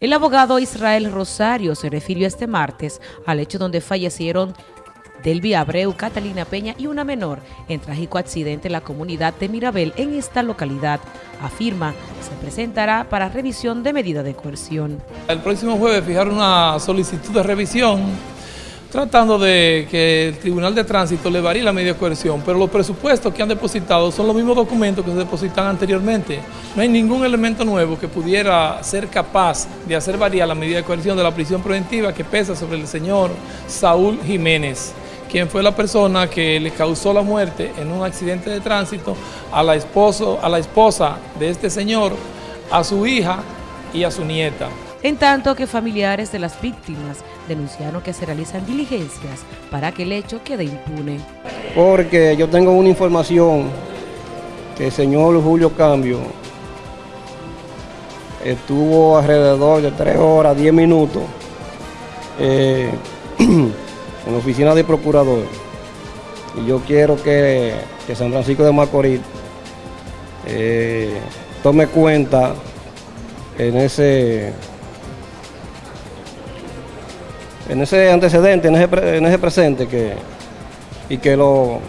El abogado Israel Rosario se refirió este martes al hecho donde fallecieron Delvi Abreu, Catalina Peña y una menor en trágico accidente en la comunidad de Mirabel en esta localidad. Afirma se presentará para revisión de medida de coerción. El próximo jueves fijaron una solicitud de revisión tratando de que el Tribunal de Tránsito le varíe la medida de coerción, pero los presupuestos que han depositado son los mismos documentos que se depositan anteriormente. No hay ningún elemento nuevo que pudiera ser capaz de hacer variar la medida de coerción de la prisión preventiva que pesa sobre el señor Saúl Jiménez, quien fue la persona que le causó la muerte en un accidente de tránsito a la, a la esposa de este señor, a su hija y a su nieta en tanto que familiares de las víctimas denunciaron que se realizan diligencias para que el hecho quede impune. Porque yo tengo una información que el señor Julio Cambio estuvo alrededor de tres horas, diez minutos eh, en la oficina del procurador. Y yo quiero que, San Francisco de Macorís eh, tome cuenta en ese en ese antecedente, en ese, presente que, y que lo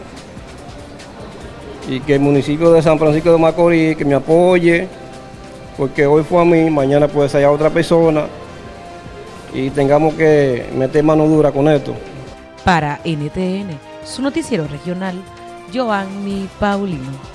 y que el municipio de San Francisco de Macorís que me apoye, porque hoy fue a mí, mañana puede ser a otra persona y tengamos que meter mano dura con esto. Para NTN, su noticiero regional, Giovanni Paulino.